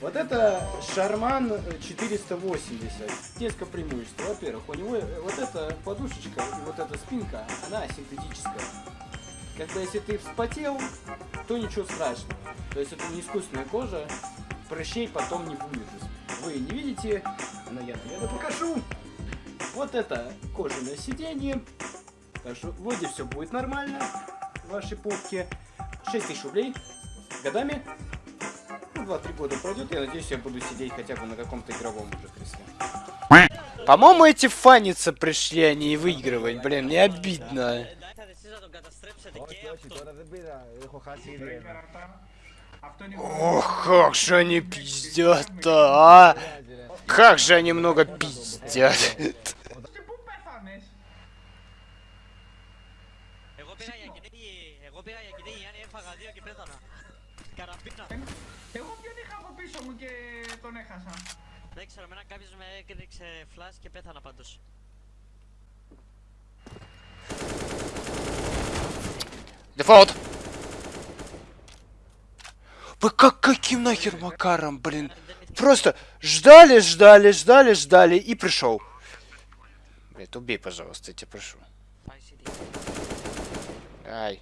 Вот это Шарман 480. Несколько преимуществ. Во-первых, у него э, вот эта подушечка и вот эта спинка, она синтетическая. Когда если ты вспотел, то ничего страшного. То есть это не искусственная кожа, прыщей потом не будет. Вы не видите, но я, наверное, покажу. Вот это кожаное сиденье. Так что вроде все будет нормально в вашей попке. 6 тысяч рублей годами. Ну, 2-3 года пройдет, я надеюсь, я буду сидеть хотя бы на каком-то игровом уже кресле. По-моему, эти фаниться пришли, а не выигрывать. Блин, мне обидно. Ох, как же они пиздят-то, а! Как же они много πиздят. έχασα. Δεν ξέρω, εμένα κάποιος με έκρηξε flash και πέθανα πάντως. Дефолт! Вы как каким нахер макаром, блин? Просто ждали, ждали, ждали, ждали и пришел. Блять, убей, пожалуйста, я тебя прошу. Πάει CD. Ай.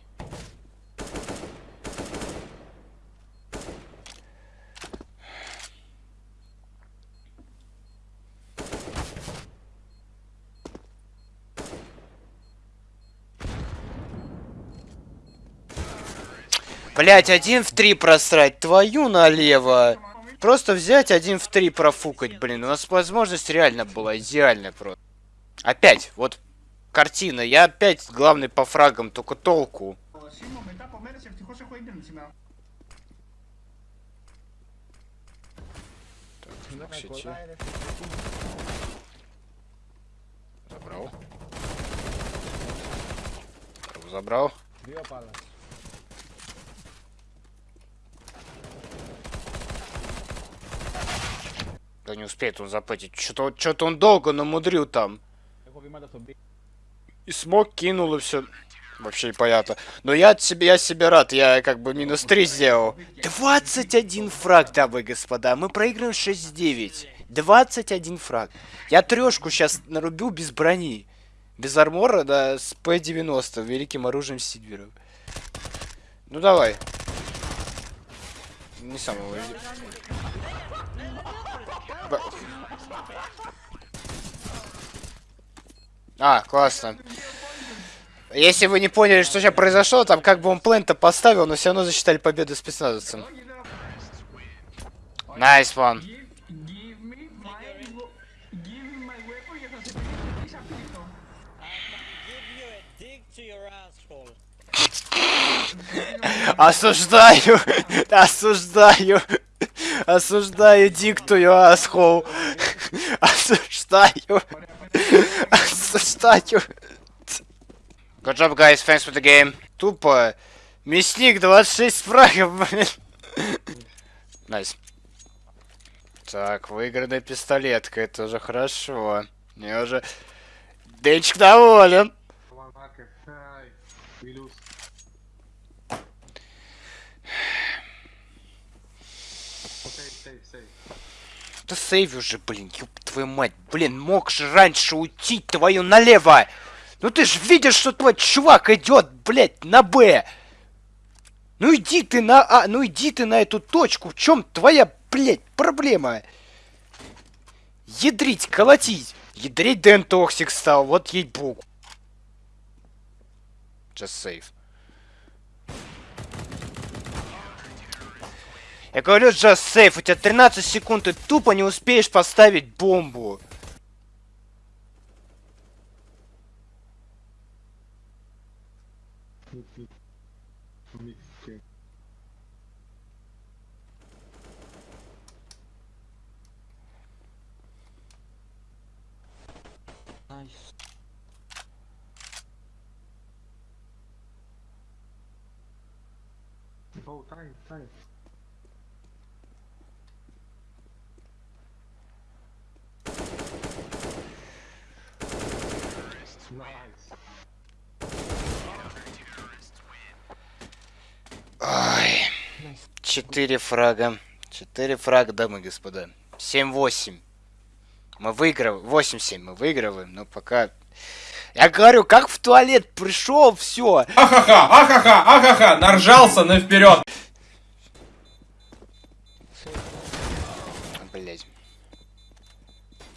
Блять, один в три просрать, твою налево. Просто взять один в три профукать, блин. У нас возможность реально была идеальная просто. Опять, вот картина. Я опять главный по фрагам, только толку. Так. Ну, Забрал. Забрал. Да не успеет он заплатить. Что-то что он долго намудрил там. И смог кинул и все. Вообще непонятно. Но я от себя, я себе рад, я как бы минус 3 сделал. 21 фраг, дамы и господа. Мы проигрываем 6-9. 21 фраг. Я трешку сейчас нарубил без брони. Без armor а, да, с П-90, великим оружием Сильвера. Ну давай. Не самого. А, классно. Если вы не поняли, что сейчас произошло, там как бы он плент-то поставил, но все равно засчитали победу спецназовцам. Nice, nice one. Осуждаю! Осуждаю! Осуждаю диктую asshole! Осуждаю! Осуждаю! Good job, guys. Thanks for the game. Тупо. Мясник 26 фрагов, блин. Nice. Так, выигранная пистолетка. Это уже хорошо. Мне уже... Денчик доволен. One marker. Save, save. Да сейв уже, блин, ёб твою мать. Блин, мог же раньше уйти твою налево. Ну ты ж видишь, что твой чувак идет, блядь, на Б. Ну иди ты на А, ну иди ты на эту точку. В чем твоя, блядь, проблема? Ядрить, колотить. Ядрить Дэн Токсик стал, вот ей-богу. Just save. Я говорю, just save, у тебя 13 секунд, ты тупо не успеешь поставить бомбу. Nice. Oh, time, time. Nice. Ой. Четыре фрага. 4 фрага, дамы и господа. 7-8. Мы выигрываем. 8-7 мы выигрываем, но пока... Я говорю, как в туалет пришел, все. Ахаха, ахаха, ахаха, наржался на вперед. Блять.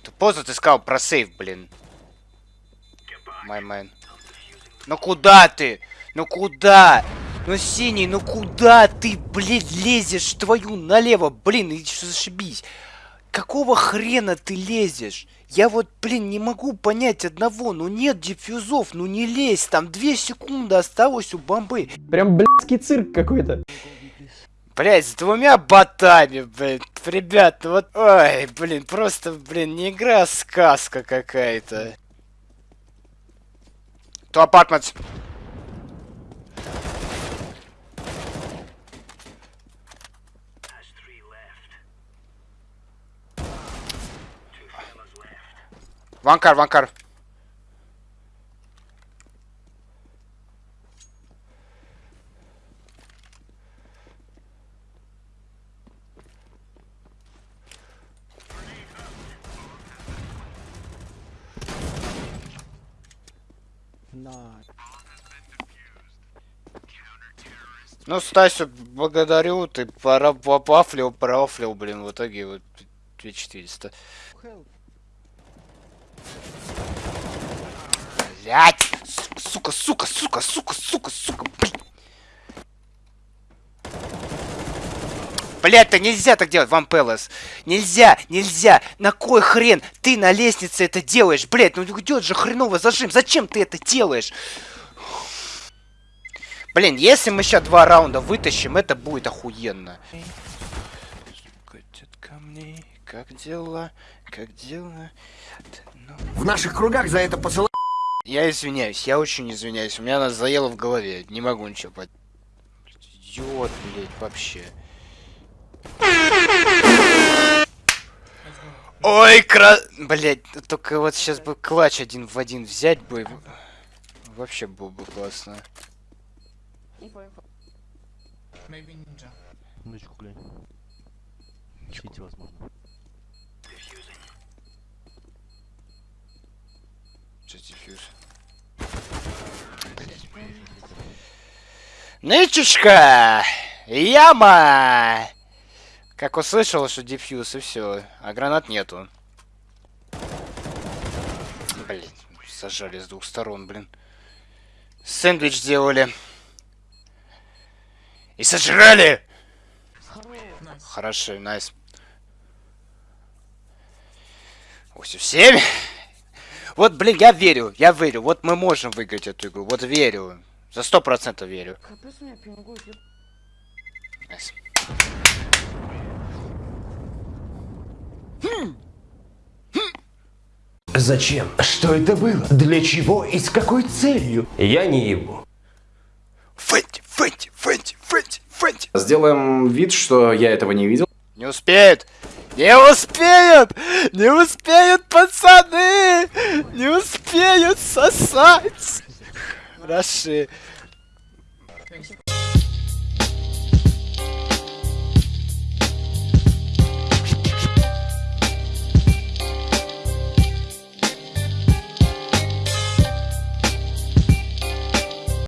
Ты поздно ты сказал про сейф, блин. Май майн. Ну куда ты? Ну куда? Ну синий, ну куда ты, блядь, лезешь твою налево, блин, и что зашибись. Какого хрена ты лезешь? Я вот, блин, не могу понять одного. Ну нет диффюзов, ну не лезь. Там две секунды осталось у бомбы. Прям блядский цирк какой-то. Блять, с двумя ботами, блин. Ребят, ну вот... Ой, блин, просто, блин, не игра, а сказка какая-то. То апартмент. Ванкар, ванкар. Ну, Стасю, благодарю, ты пора попафлил, профлил, блин, в итоге вот 2400. Блять! Сука, сука, сука, сука, сука, сука, блин. Блять, то нельзя так делать, Ван Пелос. Нельзя, нельзя. На кой хрен ты на лестнице это делаешь? Блять, ну идет же хреново зажим. Зачем ты это делаешь? Блин, если мы сейчас два раунда вытащим, это будет охуенно. Как дела, как дела? В наших кругах за это посылают. Я извиняюсь, я очень извиняюсь. У меня она заела в голове. Не могу ничего под... Идиот, блядь, вообще. Ой, кра... Блядь, только вот сейчас бы клатч один в один взять бы. Вообще было бы классно. Минуточку, глянь. Сити, возможно. Дефьюз? Нычечка! Яма! Как услышал, что дефьюз и все, а гранат нету. Блин, сажали с двух сторон, блин. Сэндвич сделали. И сожрали! Хорошо, найс. 8-7. Вот, блин, я верю, я верю. Вот мы можем выиграть эту игру. Вот верю. За сто процентов верю. Nice. Зачем? Что это было? Для чего и с какой целью? Я не ебу. Фэнти, Фэнти, Фэнти, Фэнти, Фэнти. Сделаем вид, что я этого не видел. Не успеют! Не успеют! Не успеют, пацаны! Не успеют сосать! Хороши.